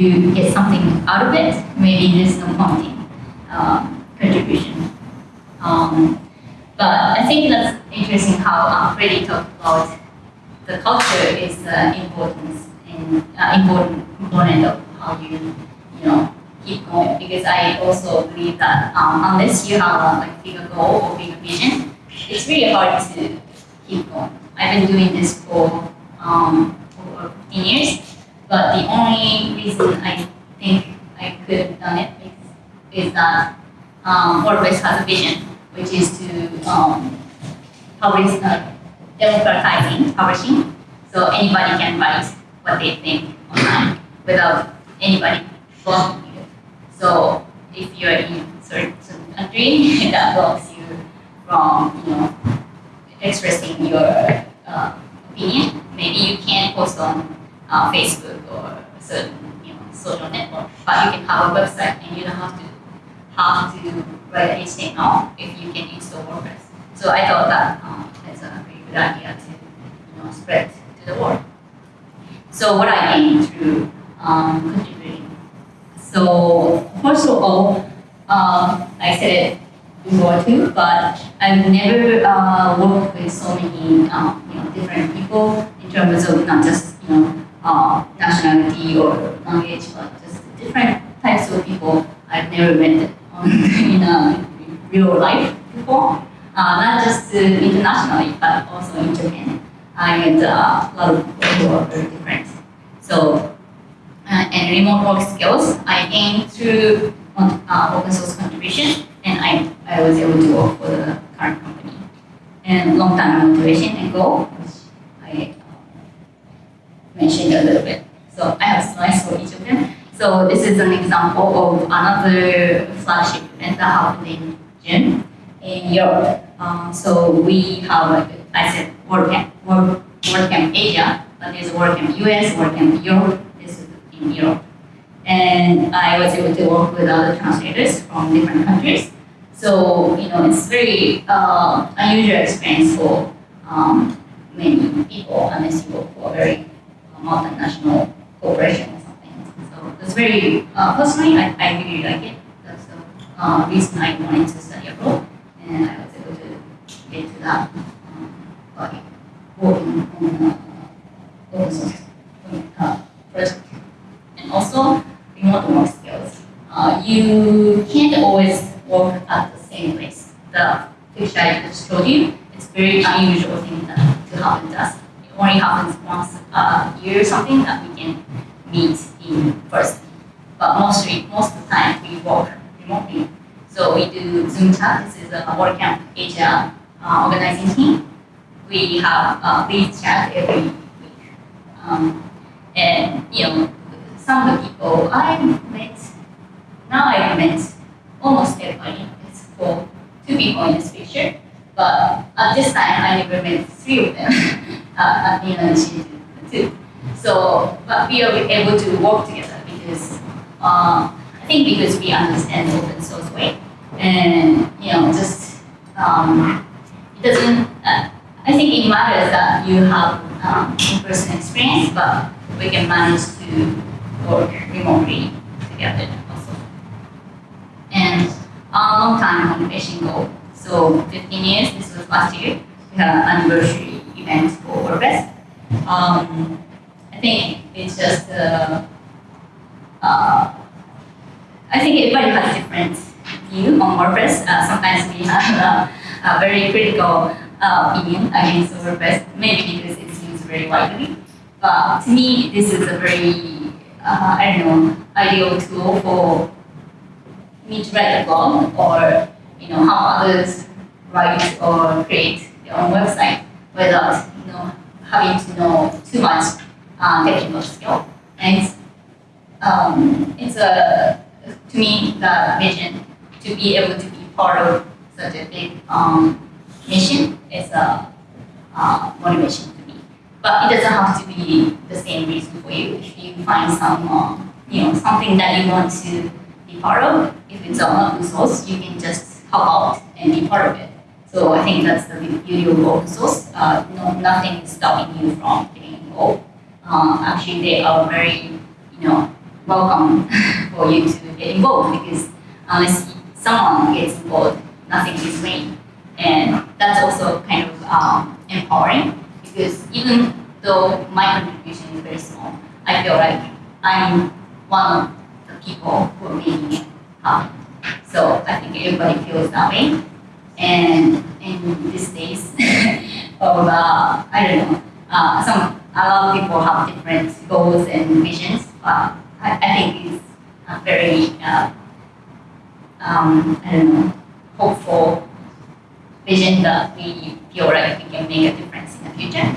you get something out of it, maybe there's no point in um, contribution. Um, but I think that's interesting how uh, Freddie talked about the culture is uh, important and uh, important component of how you you know keep going because I also believe that um, unless you have a like bigger goal or bigger vision, it's really hard to keep going. I've been doing this for um, over 15 years, but the only reason I think I could have done it is, is that um, has a vision, which is to um, publish, uh, democratizing publishing, so anybody can write what they think online without anybody blocking you. So if you're in certain country, that blocks you from you know expressing your uh, opinion. Maybe you can't post on uh, Facebook or a certain you know social network, but you can have a website and you don't have to have to write HTML if you can install WordPress. So I thought that um, that's a very good idea to you know spread to the world. So what I gained through um, contributing. So first of all, uh, I said it before too, but I've never uh, worked with so many um, you know different people in terms of not just you know uh, nationality or language, but just different types of people I've never met in, uh, real life before. Uh, not just uh, internationally, but also in Japan. And uh, a lot of people who are very different. So, uh, and remote work skills I through uh, open source contribution, and I, I was able to work for the current company. And long-term motivation and goal, I mentioned a little bit. So I have slides for each of them. So this is an example of another flagship event that happened in June in Europe. Um, so we have, I said, WordCamp, Word, WordCamp Asia, but there's WordCamp US, WordCamp Europe, this is in Europe. And I was able to work with other translators from different countries. So, you know, it's very uh, unusual experience for um, many people unless you work for a very multinational corporation or something. So it's very, uh, personally, I, I really like it. That's the uh, reason I wanted to study abroad. And I was able to get to that um, by working on uh, open source uh, project. And also, remote work skills. Uh, you can't always work at the same place. The picture I just showed you, it's very unusual thing that, to happen to us only happens once a year or something that we can meet in person. But mostly, most of the time, we work remotely. So we do Zoom chat. This is a WordCamp Asia uh, organizing team. We have a lead chat every week. Um, and, you know, some of the people I met, now I've met almost everybody except for two people in this picture. But at this time, I never met three of them. uh, at the initiative too. So, but we are able to work together because uh, I think because we understand open source way, and you know, just um, it doesn't. Uh, I think it matters that you have um, in-person experience, but we can manage to work remotely together also. And a long time motivation goal. So 15 years. This was last year. We an anniversary for. Um, I think it's just, uh, uh, I think everybody has different view on WordPress. Uh, sometimes we have a, a very critical uh, opinion against WordPress, maybe because it's used very widely. But to me, this is a very, uh, I don't know, ideal tool for me to write a blog or you know how others write or create their own website without you know having to know too much uh, technical skill. And it's, um, it's a to me the vision to be able to be part of such a big um, mission is a uh, motivation to me. But it doesn't have to be the same reason for you. If you find some um, you know something that you want to be part of, if it's an open source, you can just help out and be part of it. So I think that's the beauty of open source. Uh, no, nothing is stopping you from getting involved. Um, actually, they are very, you know, welcome for you to get involved because unless someone gets involved, nothing is made. And that's also kind of um, empowering because even though my contribution is very small, I feel like I'm one of the people who are making it happen. So I think everybody feels that way. And in these days of, uh, I don't know, uh, some, a lot of people have different goals and visions, but I, I think it's a very, uh, um, I don't know, hopeful vision that we feel like we can make a difference in the future.